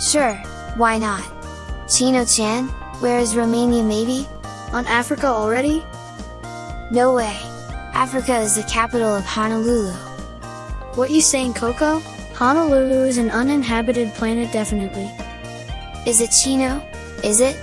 Sure, why not? Chino-chan, where is Romania maybe? On Africa already? No way! Africa is the capital of Honolulu. What you saying Coco? Honolulu is an uninhabited planet definitely. Is it Chino? Is it?